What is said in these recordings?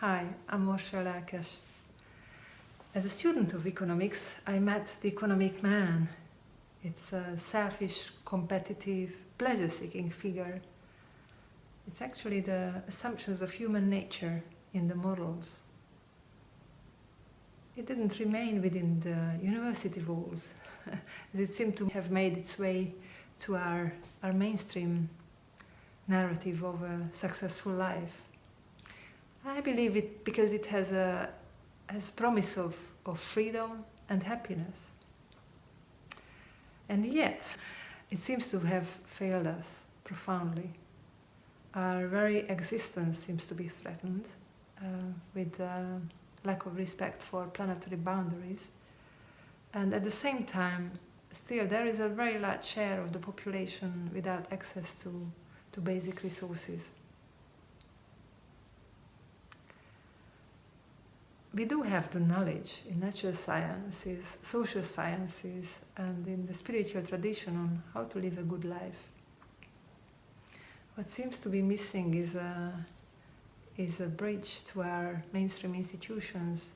Hi, I'm Orsa Lelkes. As a student of economics, I met the economic man. It's a selfish, competitive, pleasure-seeking figure. It's actually the assumptions of human nature in the models. It didn't remain within the university walls, as it seemed to have made its way to our, our mainstream narrative of a successful life. I believe it because it has a has promise of, of freedom and happiness. And yet, it seems to have failed us profoundly. Our very existence seems to be threatened uh, with uh, lack of respect for planetary boundaries. And at the same time, still there is a very large share of the population without access to, to basic resources. We do have the knowledge in natural sciences, social sciences, and in the spiritual tradition on how to live a good life. What seems to be missing is a, is a bridge to our mainstream institutions,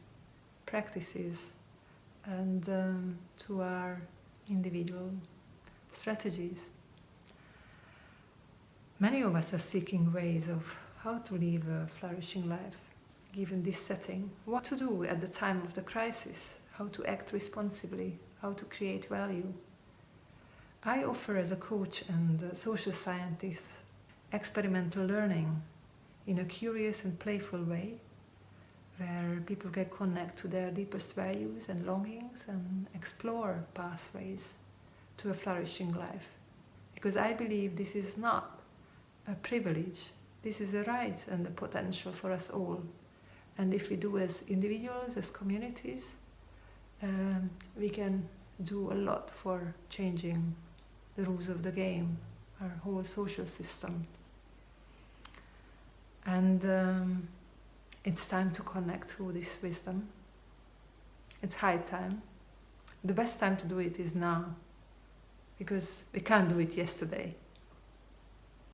practices, and um, to our individual strategies. Many of us are seeking ways of how to live a flourishing life given this setting, what to do at the time of the crisis, how to act responsibly, how to create value. I offer as a coach and social scientist experimental learning in a curious and playful way where people can connect to their deepest values and longings and explore pathways to a flourishing life. Because I believe this is not a privilege, this is a right and a potential for us all and if we do as individuals, as communities, um, we can do a lot for changing the rules of the game, our whole social system. And um, it's time to connect to this wisdom. It's high time. The best time to do it is now, because we can't do it yesterday.